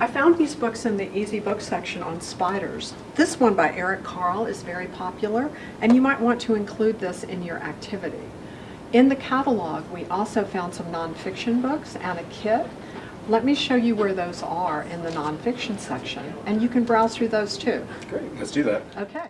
I found these books in the Easy Book section on spiders. This one by Eric Carle is very popular, and you might want to include this in your activity. In the catalog, we also found some nonfiction books and a kit. Let me show you where those are in the nonfiction section, and you can browse through those too. Great, let's do that. Okay.